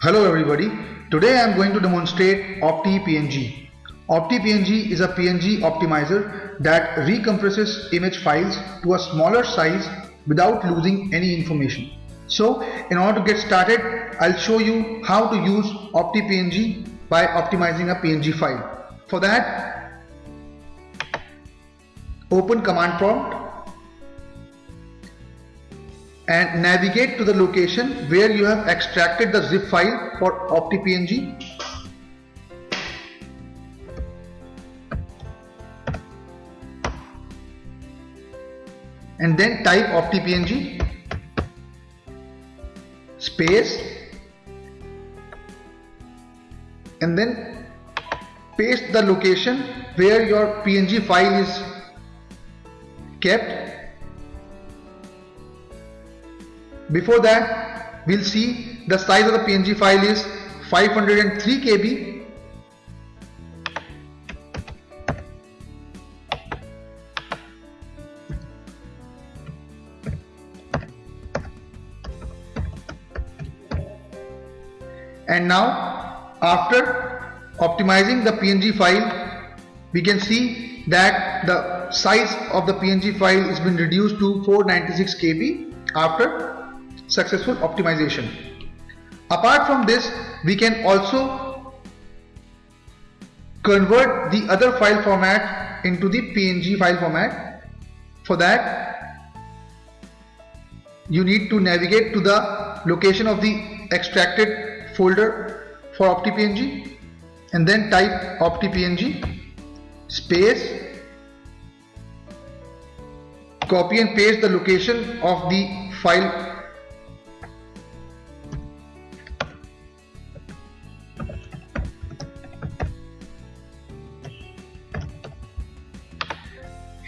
Hello everybody. Today I am going to demonstrate OptiPNG. OptiPNG is a PNG optimizer that recompresses image files to a smaller size without losing any information. So in order to get started, I'll show you how to use OptiPNG by optimizing a PNG file. For that, open command prompt and navigate to the location where you have extracted the zip file for OptiPNG. And then type OptiPNG. Space. And then paste the location where your PNG file is kept Before that, we'll see the size of the PNG file is 503 KB. And now, after optimizing the PNG file, we can see that the size of the PNG file has been reduced to 496 KB after successful optimization. Apart from this, we can also convert the other file format into the PNG file format. For that, you need to navigate to the location of the extracted folder for OptiPNG and then type OptiPNG space copy and paste the location of the file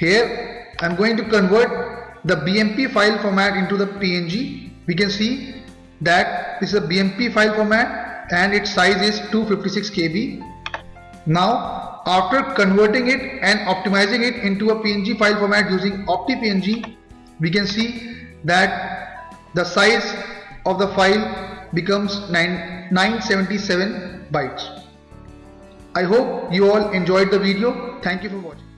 Here I'm going to convert the BMP file format into the PNG. We can see that this is a BMP file format and its size is 256 KB. Now after converting it and optimizing it into a PNG file format using OptiPNG, we can see that the size of the file becomes 9, 977 bytes. I hope you all enjoyed the video. Thank you for watching.